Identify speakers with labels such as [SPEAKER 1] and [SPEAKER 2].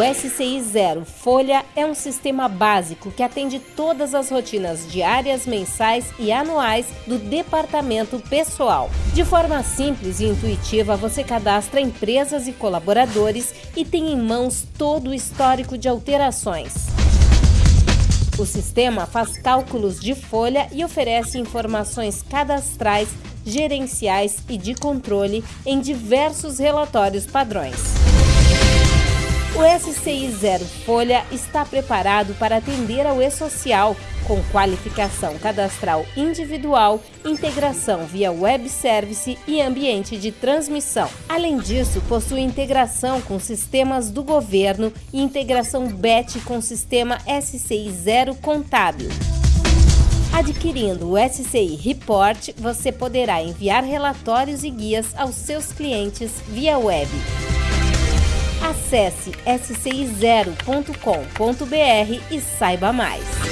[SPEAKER 1] O SCI Zero Folha é um sistema básico que atende todas as rotinas diárias, mensais e anuais do departamento pessoal. De forma simples e intuitiva, você cadastra empresas e colaboradores e tem em mãos todo o histórico de alterações. O sistema faz cálculos de folha e oferece informações cadastrais, gerenciais e de controle em diversos relatórios padrões. O SCI Zero Folha está preparado para atender ao e-social, com qualificação cadastral individual, integração via web service e ambiente de transmissão. Além disso, possui integração com sistemas do governo e integração BET com sistema SCI Zero Contábil. Adquirindo o SCI Report, você poderá enviar relatórios e guias aos seus clientes via web. Acesse scizero.com.br e saiba mais.